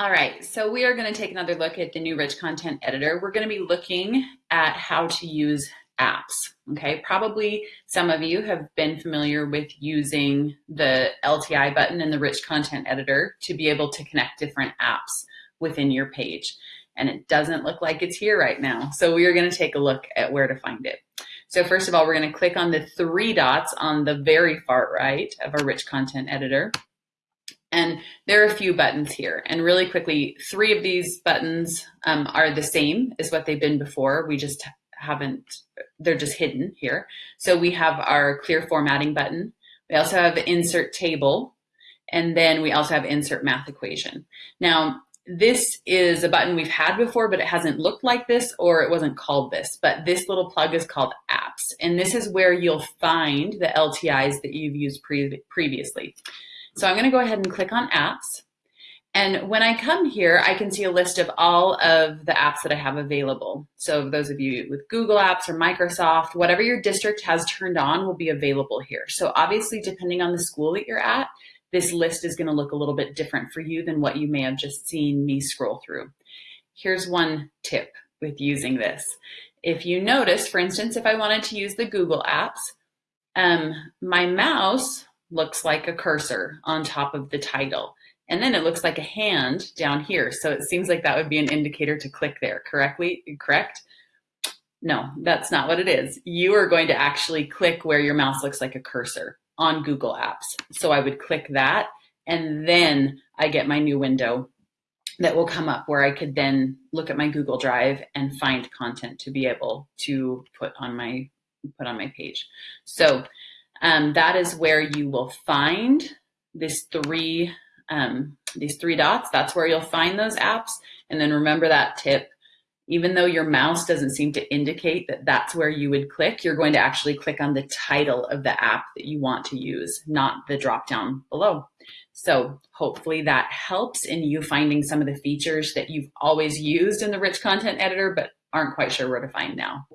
All right, so we are going to take another look at the new rich content editor. We're going to be looking at how to use apps. Okay, probably some of you have been familiar with using the LTI button in the rich content editor to be able to connect different apps within your page. And it doesn't look like it's here right now. So we are going to take a look at where to find it. So first of all, we're going to click on the three dots on the very far right of our rich content editor. And there are a few buttons here. And really quickly, three of these buttons um, are the same as what they've been before. We just haven't, they're just hidden here. So we have our clear formatting button. We also have insert table. And then we also have insert math equation. Now, this is a button we've had before, but it hasn't looked like this or it wasn't called this. But this little plug is called apps. And this is where you'll find the LTIs that you've used pre previously. So I'm gonna go ahead and click on apps. And when I come here, I can see a list of all of the apps that I have available. So those of you with Google Apps or Microsoft, whatever your district has turned on will be available here. So obviously, depending on the school that you're at, this list is gonna look a little bit different for you than what you may have just seen me scroll through. Here's one tip with using this. If you notice, for instance, if I wanted to use the Google Apps, um, my mouse looks like a cursor on top of the title. And then it looks like a hand down here. So it seems like that would be an indicator to click there correctly, correct? No, that's not what it is. You are going to actually click where your mouse looks like a cursor on Google Apps. So I would click that and then I get my new window that will come up where I could then look at my Google Drive and find content to be able to put on my put on my page. So um, that is where you will find this three, um, these three dots. That's where you'll find those apps. And then remember that tip, even though your mouse doesn't seem to indicate that that's where you would click, you're going to actually click on the title of the app that you want to use, not the drop down below. So hopefully that helps in you finding some of the features that you've always used in the rich content editor, but aren't quite sure where to find now.